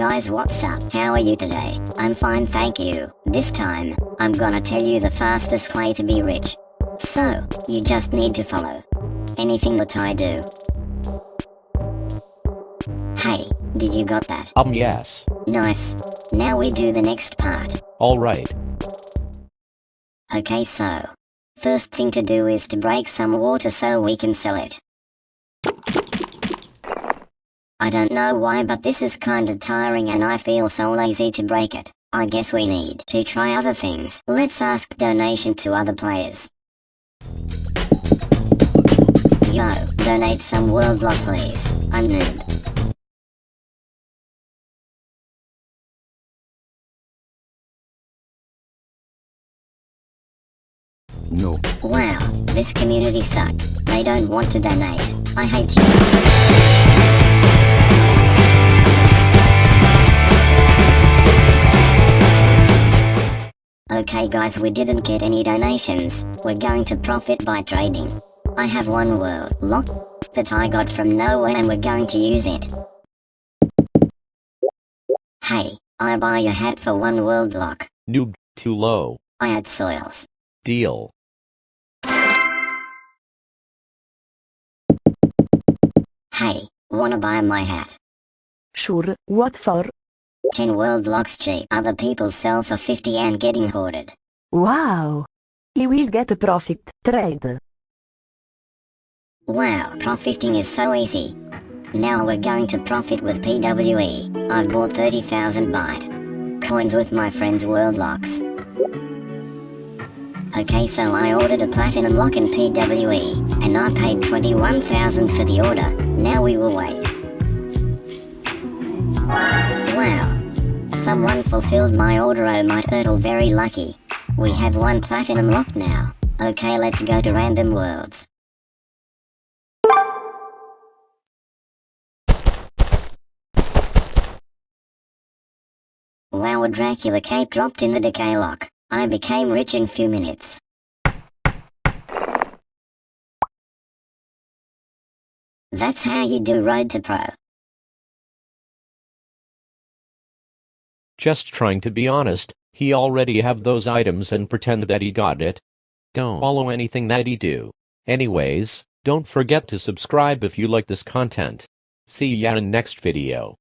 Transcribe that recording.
guys what's up? How are you today? I'm fine thank you. This time, I'm gonna tell you the fastest way to be rich. So, you just need to follow anything that I do. Hey, did you got that? Um yes. Nice. Now we do the next part. Alright. Okay so, first thing to do is to break some water so we can sell it. I don't know why but this is kinda tiring and I feel so lazy to break it. I guess we need to try other things. Let's ask donation to other players. Yo, donate some world lock please. I'm noob. No. Wow, this community suck. They don't want to donate. I hate you. Okay guys we didn't get any donations. We're going to profit by trading. I have one world lock that I got from nowhere and we're going to use it. Hey, I buy your hat for one world lock. Noob, too low. I add soils. Deal. Hey, wanna buy my hat? Sure, what for? 10 world locks cheap. Other people sell for 50 and getting hoarded. Wow! You will get a profit. Trade. Wow, profiting is so easy. Now we're going to profit with PWE. I've bought 30,000 byte coins with my friend's world locks. Okay, so I ordered a platinum lock in PWE, and I paid 21,000 for the order. Now we will wait. Someone fulfilled my order, oh my turtle, very lucky. We have one platinum lock now. Okay, let's go to random worlds. Wow, a Dracula cape dropped in the decay lock. I became rich in few minutes. That's how you do Road to Pro. Just trying to be honest, he already have those items and pretend that he got it. Don't follow anything that he do. Anyways, don't forget to subscribe if you like this content. See ya in next video.